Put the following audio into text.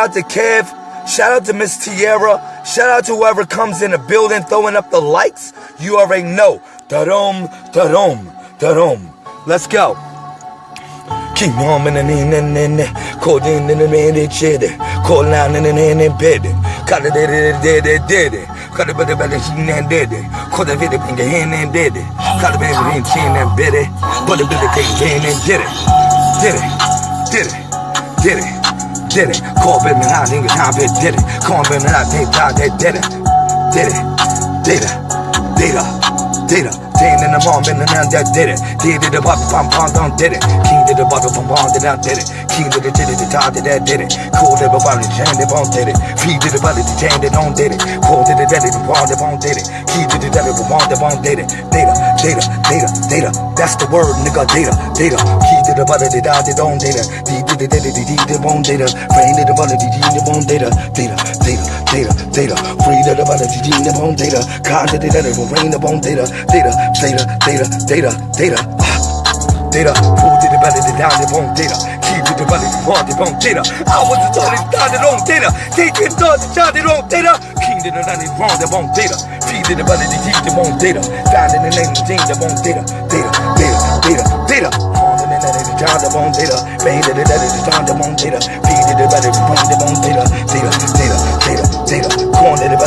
out to Kev. Shout out to Miss Tierra. Shout out to whoever comes in the building throwing up the lights. You already know. Da-dum, da-dum, da-dum. Let's go. King on in the and in the they chid called down in the bed cut it did it did it it cut it better better she and did it called the video in the hand and did it cut it better in chin and bid it put it better in and did it did it did it did it did it. Call it man I think time it did it. Call it man I think time they did it. Did it. Data. Data. Data Ten in the in the now that did it. Did it about pom pom don't did it. King did the bottle pom pom did not did it. King did it did it the top did that did it. Cool did the body chain the bone did it. Feed did the body the chain the don't did it. Cool did the daddy the bond the bone did it. Key did the daddy the bond the bone did it. Data, data, data, data. That's the word, nigga. Data, data. Key did the body the dot the don't data. D did the daddy the D the bone data. Brain did the body the D the bone data. Data, data, data, data. The body the D the bone data. God did the daddy the brain the bone data. Data, data, data data, data, data. Down data? Keep the better than wrong the wrong data. I was the told it down the wrong data. Take it down the down the wrong data. King down the wrong the wrong data. Feed it the better than keep the wrong data. Down in the name of James the wrong data. Data, data, data, data. On the net of the down the wrong data. Made it the net of the down the wrong data. Feed it the better than wrong the wrong data.